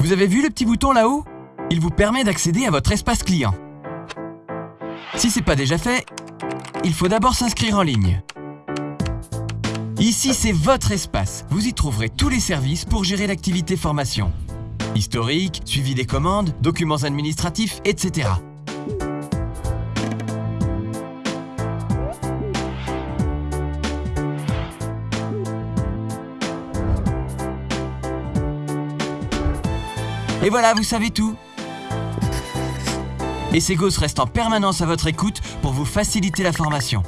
Vous avez vu le petit bouton là-haut? Il vous permet d'accéder à votre espace client. Si c'est pas déjà fait, il faut d'abord s'inscrire en ligne. Ici, c'est votre espace. Vous y trouverez tous les services pour gérer l'activité formation. Historique, suivi des commandes, documents administratifs, etc. Et voilà, vous savez tout. Et Segos reste en permanence à votre écoute pour vous faciliter la formation.